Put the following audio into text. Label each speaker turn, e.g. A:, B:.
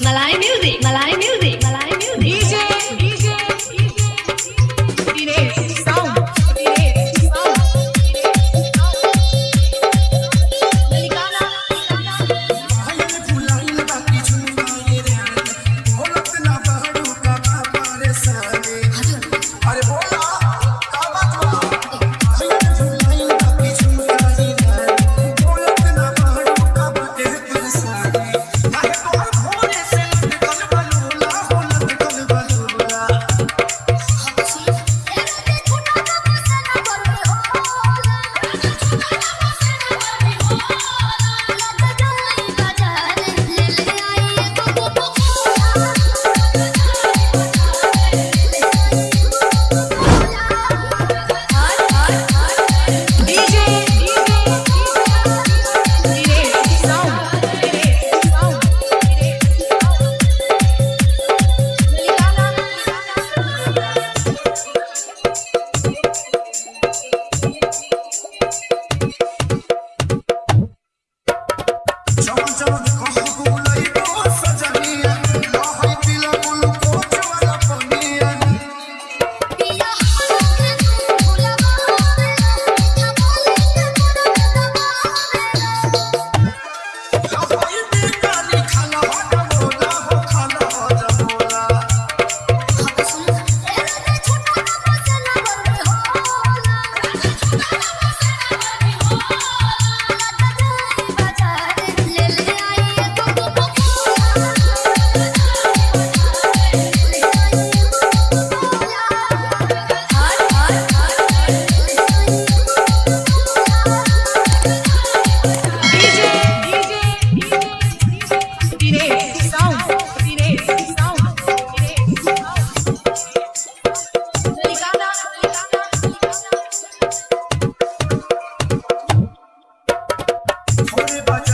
A: Malay music, Malay music.
B: Everybody